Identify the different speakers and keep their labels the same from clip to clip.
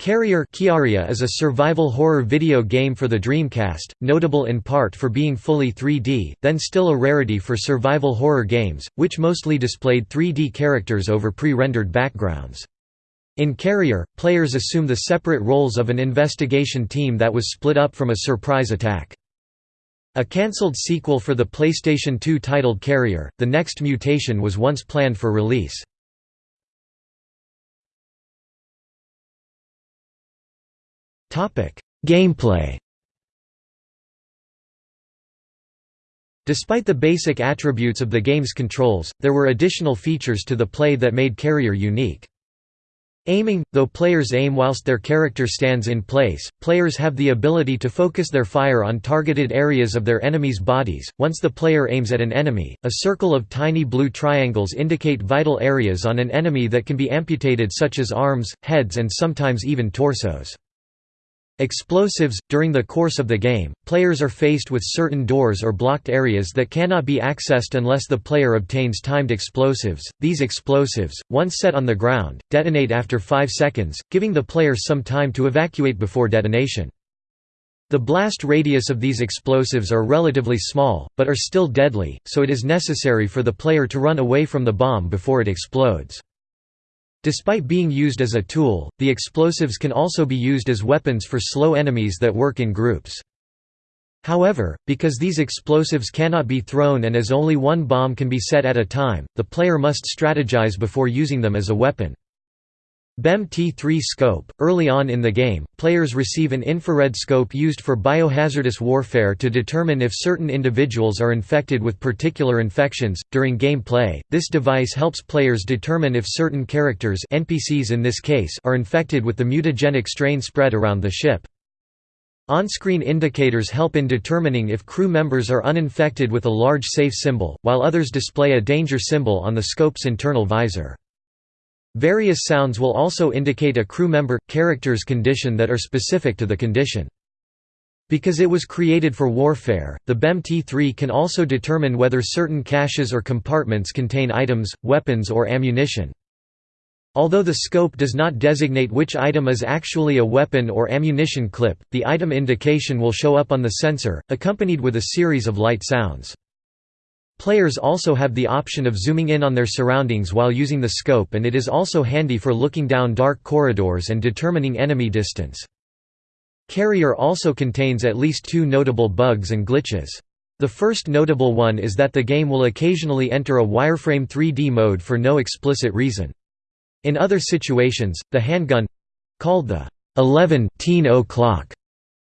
Speaker 1: Carrier is a survival horror video game for the Dreamcast, notable in part for being fully 3D, then still a rarity for survival horror games, which mostly displayed 3D characters over pre-rendered backgrounds. In Carrier, players assume the separate roles of an investigation team that was split up from a surprise attack. A cancelled sequel for the PlayStation 2 titled Carrier, The Next Mutation was once planned for release. Gameplay Despite the basic attributes of the game's controls, there were additional features to the play that made Carrier unique. Aiming – Though players aim whilst their character stands in place, players have the ability to focus their fire on targeted areas of their enemies' bodies. Once the player aims at an enemy, a circle of tiny blue triangles indicate vital areas on an enemy that can be amputated such as arms, heads and sometimes even torsos. Explosives – During the course of the game, players are faced with certain doors or blocked areas that cannot be accessed unless the player obtains timed explosives. These explosives, once set on the ground, detonate after 5 seconds, giving the player some time to evacuate before detonation. The blast radius of these explosives are relatively small, but are still deadly, so it is necessary for the player to run away from the bomb before it explodes. Despite being used as a tool, the explosives can also be used as weapons for slow enemies that work in groups. However, because these explosives cannot be thrown and as only one bomb can be set at a time, the player must strategize before using them as a weapon. BEM T3 scope – Early on in the game, players receive an infrared scope used for biohazardous warfare to determine if certain individuals are infected with particular infections. During gameplay, this device helps players determine if certain characters NPCs in this case are infected with the mutagenic strain spread around the ship. On-screen indicators help in determining if crew members are uninfected with a large safe symbol, while others display a danger symbol on the scope's internal visor. Various sounds will also indicate a crew member character's condition that are specific to the condition. Because it was created for warfare, the BEM T3 can also determine whether certain caches or compartments contain items, weapons or ammunition. Although the scope does not designate which item is actually a weapon or ammunition clip, the item indication will show up on the sensor, accompanied with a series of light sounds. Players also have the option of zooming in on their surroundings while using the scope and it is also handy for looking down dark corridors and determining enemy distance. Carrier also contains at least two notable bugs and glitches. The first notable one is that the game will occasionally enter a wireframe 3D mode for no explicit reason. In other situations, the handgun—called the 11 o'clock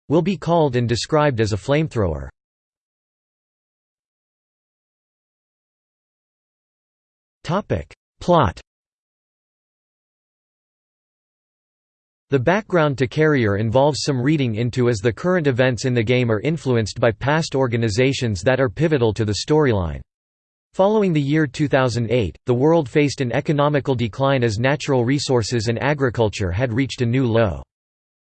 Speaker 1: will be called and described as a flamethrower. Plot The background to Carrier involves some reading into as the current events in the game are influenced by past organizations that are pivotal to the storyline. Following the year 2008, the world faced an economical decline as natural resources and agriculture had reached a new low.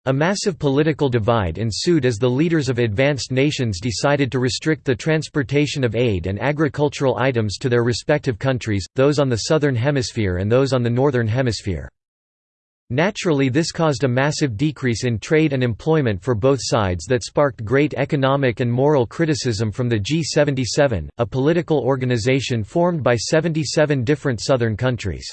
Speaker 1: A massive political divide ensued as the leaders of advanced nations decided to restrict the transportation of aid and agricultural items to their respective countries, those on the southern hemisphere and those on the northern hemisphere. Naturally this caused a massive decrease in trade and employment for both sides that sparked great economic and moral criticism from the G77, a political organization formed by 77 different southern countries.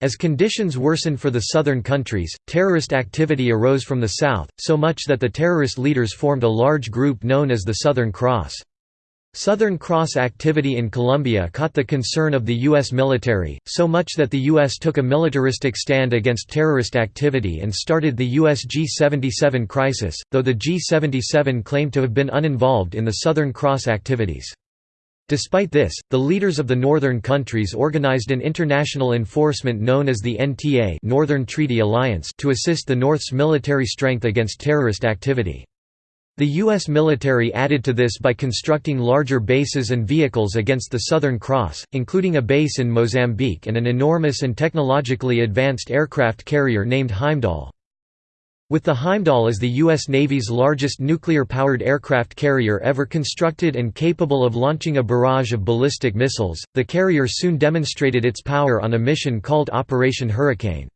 Speaker 1: As conditions worsened for the southern countries, terrorist activity arose from the south, so much that the terrorist leaders formed a large group known as the Southern Cross. Southern Cross activity in Colombia caught the concern of the U.S. military, so much that the U.S. took a militaristic stand against terrorist activity and started the U.S. G77 crisis, though the G77 claimed to have been uninvolved in the Southern Cross activities. Despite this, the leaders of the northern countries organized an international enforcement known as the NTA Northern Treaty Alliance to assist the North's military strength against terrorist activity. The U.S. military added to this by constructing larger bases and vehicles against the Southern Cross, including a base in Mozambique and an enormous and technologically advanced aircraft carrier named Heimdall. With the Heimdall as the U.S. Navy's largest nuclear-powered aircraft carrier ever constructed and capable of launching a barrage of ballistic missiles, the carrier soon demonstrated its power on a mission called Operation Hurricane.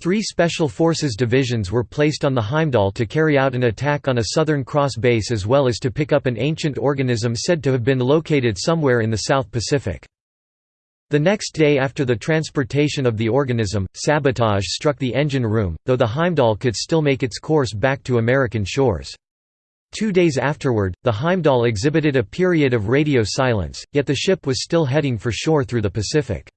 Speaker 1: Three Special Forces divisions were placed on the Heimdall to carry out an attack on a Southern Cross base as well as to pick up an ancient organism said to have been located somewhere in the South Pacific. The next day after the transportation of the organism, sabotage struck the engine room, though the Heimdall could still make its course back to American shores. Two days afterward, the Heimdall exhibited a period of radio silence, yet the ship was still heading for shore through the Pacific.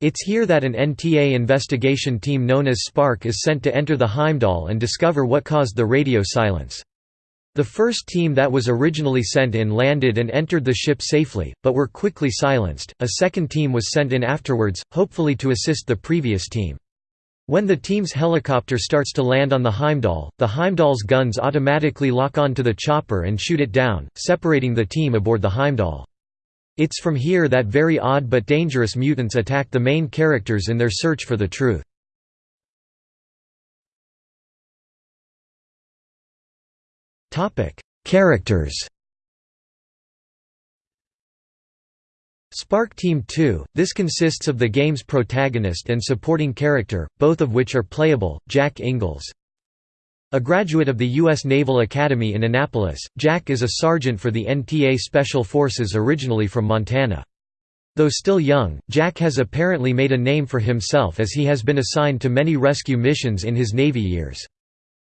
Speaker 1: It's here that an NTA investigation team known as Spark is sent to enter the Heimdall and discover what caused the radio silence. The first team that was originally sent in landed and entered the ship safely, but were quickly silenced. A second team was sent in afterwards, hopefully to assist the previous team. When the team's helicopter starts to land on the Heimdall, the Heimdall's guns automatically lock onto the chopper and shoot it down, separating the team aboard the Heimdall. It's from here that very odd but dangerous mutants attack the main characters in their search for the truth. Characters Spark Team 2, this consists of the game's protagonist and supporting character, both of which are playable, Jack Ingalls. A graduate of the U.S. Naval Academy in Annapolis, Jack is a sergeant for the NTA Special Forces originally from Montana. Though still young, Jack has apparently made a name for himself as he has been assigned to many rescue missions in his Navy years.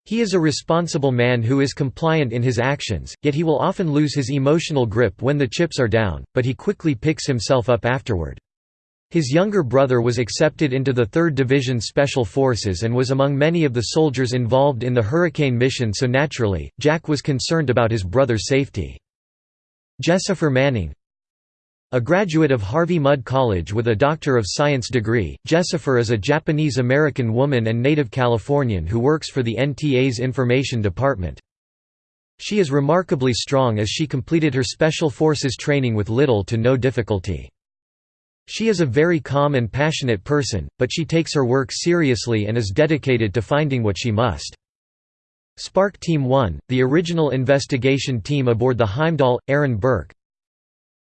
Speaker 1: He is a responsible man who is compliant in his actions, yet he will often lose his emotional grip when the chips are down, but he quickly picks himself up afterward. His younger brother was accepted into the 3rd Division Special Forces and was among many of the soldiers involved in the Hurricane mission so naturally, Jack was concerned about his brother's safety. Jessifer Manning A graduate of Harvey Mudd College with a Doctor of Science degree, Jessifer is a Japanese-American woman and native Californian who works for the NTA's Information Department. She is remarkably strong as she completed her Special Forces training with little to no difficulty. She is a very calm and passionate person, but she takes her work seriously and is dedicated to finding what she must. Spark Team 1, the original investigation team aboard the Heimdall, Aaron Burke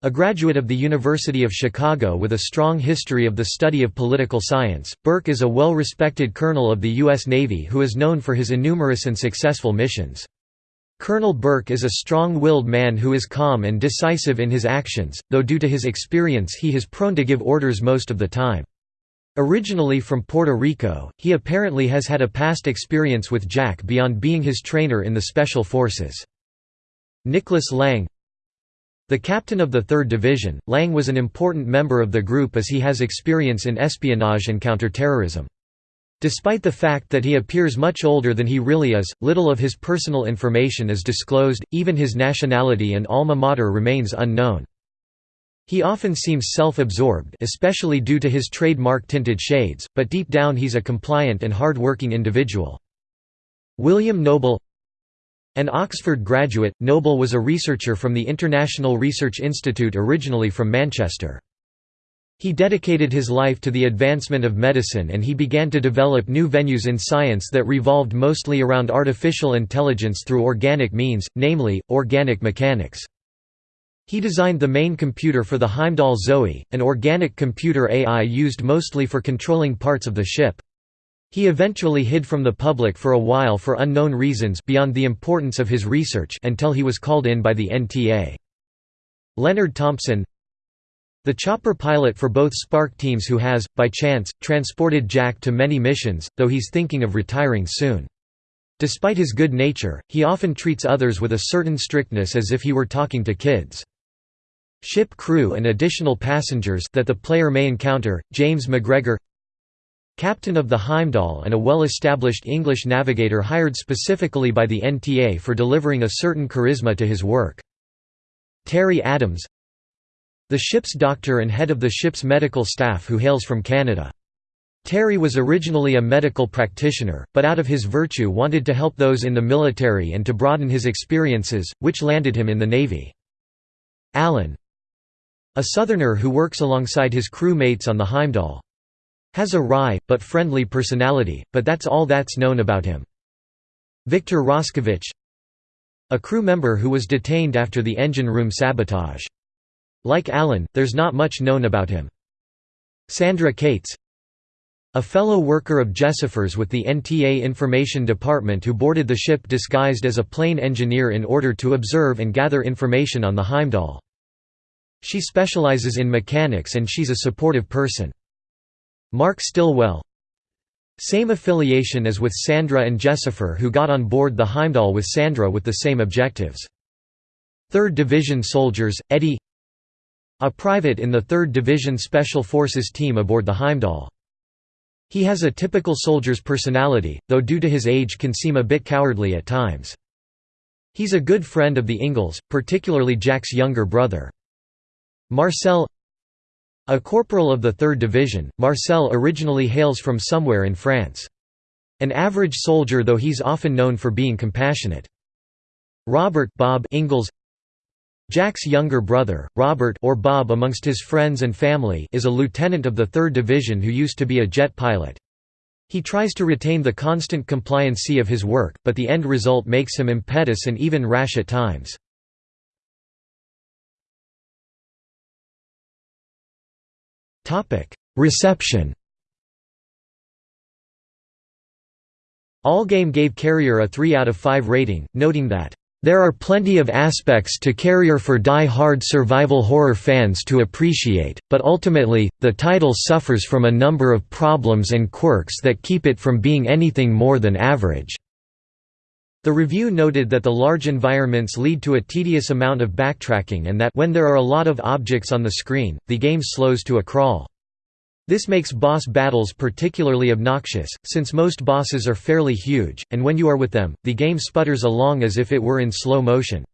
Speaker 1: A graduate of the University of Chicago with a strong history of the study of political science, Burke is a well-respected colonel of the U.S. Navy who is known for his innumerous and successful missions. Colonel Burke is a strong-willed man who is calm and decisive in his actions, though due to his experience he is prone to give orders most of the time. Originally from Puerto Rico, he apparently has had a past experience with Jack beyond being his trainer in the Special Forces. Nicholas Lang The captain of the 3rd Division, Lang was an important member of the group as he has experience in espionage and counterterrorism. Despite the fact that he appears much older than he really is, little of his personal information is disclosed, even his nationality and alma mater remains unknown. He often seems self-absorbed especially due to his trademark tinted shades, but deep down he's a compliant and hard-working individual. William Noble An Oxford graduate, Noble was a researcher from the International Research Institute originally from Manchester. He dedicated his life to the advancement of medicine and he began to develop new venues in science that revolved mostly around artificial intelligence through organic means, namely, organic mechanics. He designed the main computer for the Heimdall Zoe, an organic computer AI used mostly for controlling parts of the ship. He eventually hid from the public for a while for unknown reasons beyond the importance of his research until he was called in by the NTA. Leonard Thompson the chopper pilot for both Spark teams who has, by chance, transported Jack to many missions, though he's thinking of retiring soon. Despite his good nature, he often treats others with a certain strictness as if he were talking to kids. Ship crew and additional passengers that the player may encounter, James McGregor Captain of the Heimdall and a well-established English navigator hired specifically by the NTA for delivering a certain charisma to his work. Terry Adams the ship's doctor and head of the ship's medical staff who hails from Canada. Terry was originally a medical practitioner, but out of his virtue wanted to help those in the military and to broaden his experiences, which landed him in the Navy. Alan A southerner who works alongside his crew mates on the Heimdall. Has a wry, but friendly personality, but that's all that's known about him. Victor Roskovich A crew member who was detained after the engine room sabotage. Like Alan, there's not much known about him. Sandra Cates A fellow worker of Jessifers with the NTA Information Department who boarded the ship disguised as a plane engineer in order to observe and gather information on the Heimdall. She specializes in mechanics and she's a supportive person. Mark Stillwell Same affiliation as with Sandra and Jessifer who got on board the Heimdall with Sandra with the same objectives. 3rd Division soldiers, Eddie A private in the 3rd Division Special Forces team aboard the Heimdall. He has a typical soldier's personality, though due to his age can seem a bit cowardly at times. He's a good friend of the Ingalls, particularly Jack's younger brother. Marcel A corporal of the 3rd Division, Marcel originally hails from somewhere in France. An average soldier though he's often known for being compassionate. Robert Bob Ingalls Jack's younger brother, Robert or Bob amongst his friends and family is a lieutenant of the 3rd Division who used to be a jet pilot. He tries to retain the constant compliancy of his work, but the end result makes him impetuous and even rash at times. Reception Allgame gave Carrier a 3 out of 5 rating, noting that there are plenty of aspects to Carrier for die-hard survival horror fans to appreciate, but ultimately, the title suffers from a number of problems and quirks that keep it from being anything more than average. The review noted that the large environments lead to a tedious amount of backtracking and that when there are a lot of objects on the screen, the game slows to a crawl. This makes boss battles particularly obnoxious, since most bosses are fairly huge, and when you are with them, the game sputters along as if it were in slow motion.